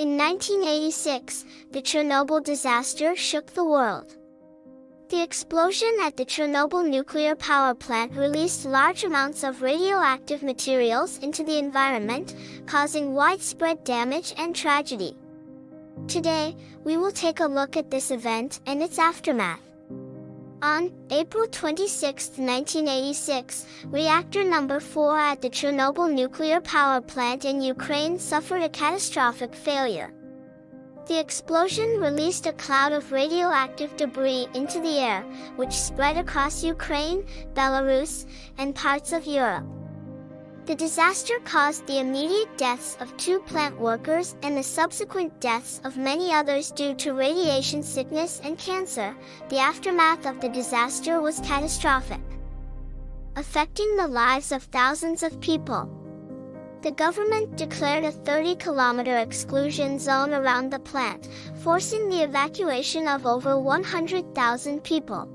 In 1986, the Chernobyl disaster shook the world. The explosion at the Chernobyl nuclear power plant released large amounts of radioactive materials into the environment, causing widespread damage and tragedy. Today, we will take a look at this event and its aftermath. On April 26, 1986, reactor number 4 at the Chernobyl nuclear power plant in Ukraine suffered a catastrophic failure. The explosion released a cloud of radioactive debris into the air, which spread across Ukraine, Belarus, and parts of Europe. The disaster caused the immediate deaths of two plant workers and the subsequent deaths of many others due to radiation sickness and cancer. The aftermath of the disaster was catastrophic, affecting the lives of thousands of people. The government declared a 30-kilometer exclusion zone around the plant, forcing the evacuation of over 100,000 people.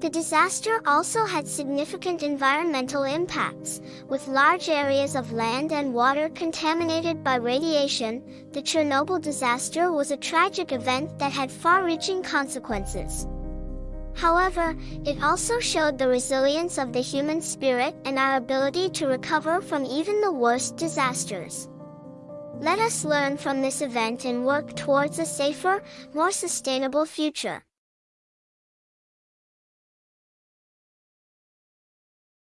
The disaster also had significant environmental impacts, with large areas of land and water contaminated by radiation. The Chernobyl disaster was a tragic event that had far-reaching consequences. However, it also showed the resilience of the human spirit and our ability to recover from even the worst disasters. Let us learn from this event and work towards a safer, more sustainable future.